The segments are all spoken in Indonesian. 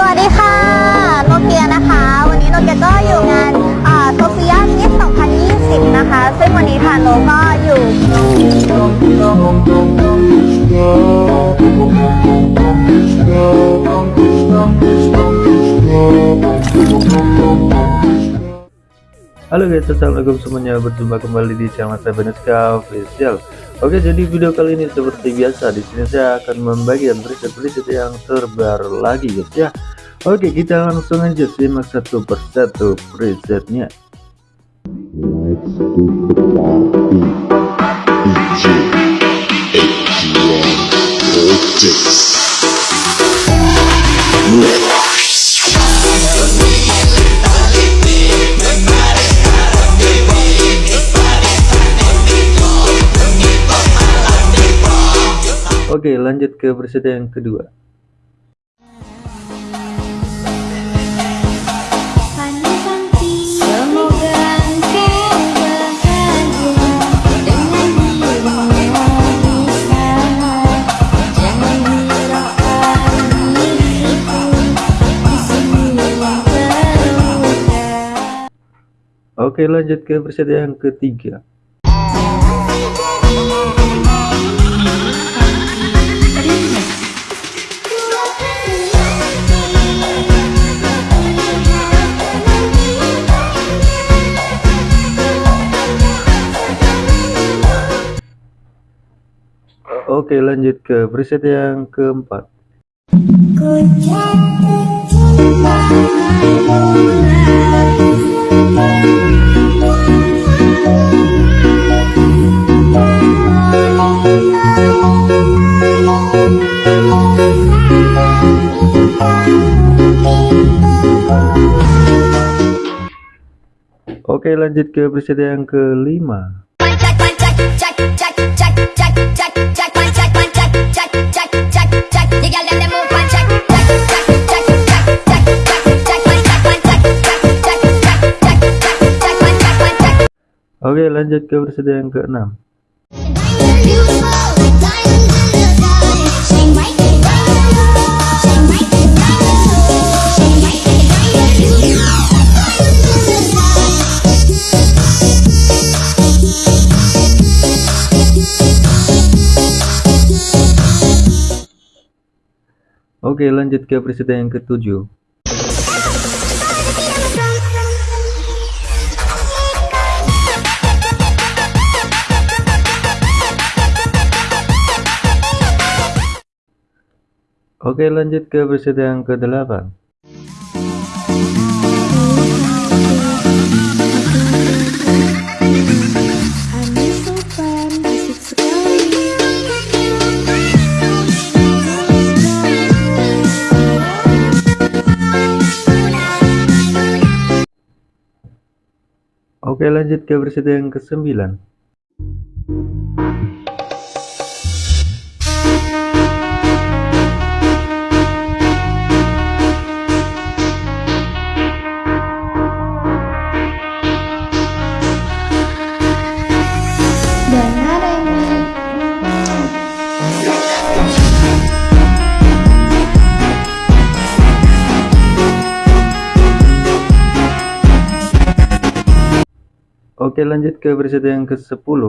สวัสดีค่ะ โนเกียนะคะ วันนี้โนเกียก็อยู่งานโซเฟียมิส2020 นะคะ ซึ่งวันนี้ค่ะโนก็อยู่ Halo guys, assalamualaikum semuanya. Berjumpa kembali di channel saya Beneska Official. Oke, jadi video kali ini seperti biasa di sini saya akan membagikan preset-preset yang terbaru lagi guys ya. Oke, kita langsung aja simak satu persatu presetnya. Oke, lanjut ke preset yang kedua. Oke, lanjut ke preset yang ketiga. Oke, lanjut ke preset yang keempat. Oke, lanjut ke preset yang kelima. Oke, lanjut ke preset yang keenam. Oke, lanjut ke preset yang ketujuh. Oke, lanjut ke preset yang ke-8. Oke, lanjut ke preset yang ke-9. Oke lanjut ke preset yang ke-10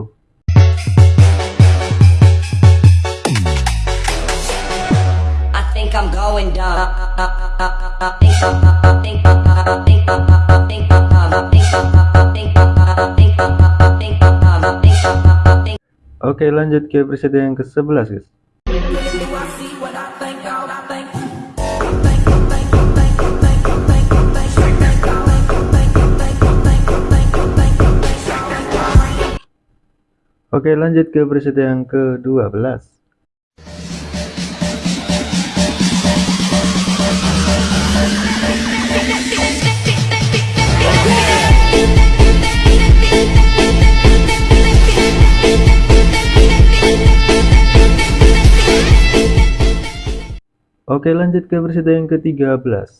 Oke lanjut ke preset yang ke-11 guys. Oke, lanjut ke preset yang ke-12. Oke, lanjut ke preset yang ke-13.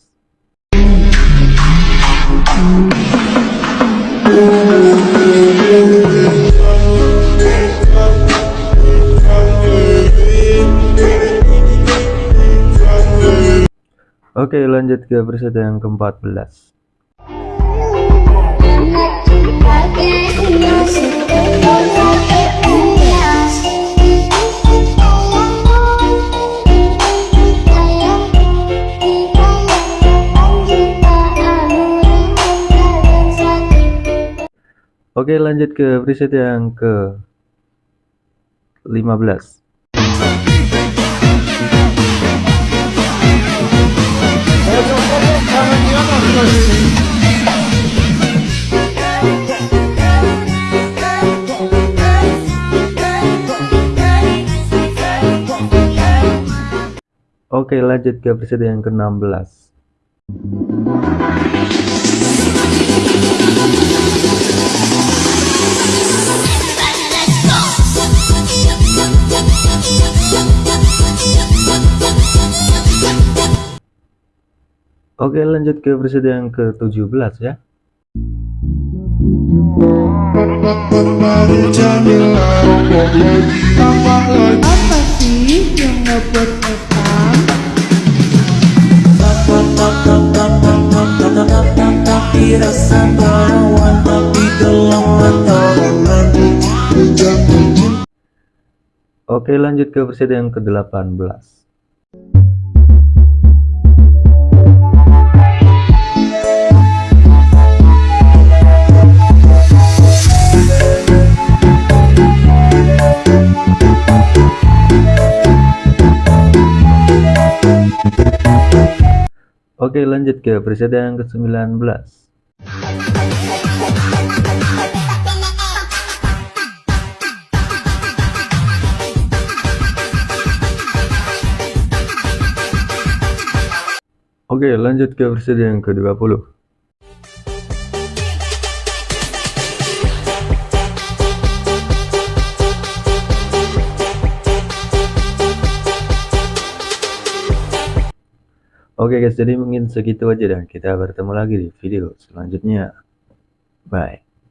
Oke lanjut ke presiden yang ke-14 Oke lanjut ke preset yang ke 15 Oke lanjut ke preset yang ke 16 Oke lanjut ke preset yang ke 17 ya. Apa sih yang ngebuat Evan? Oke lanjut ke preset yang ke 18 Oke lanjut ke preset yang ke 19 Oke, lanjut ke versi yang ke-20. Oke guys, jadi mungkin segitu aja dan kita bertemu lagi di video selanjutnya. Bye.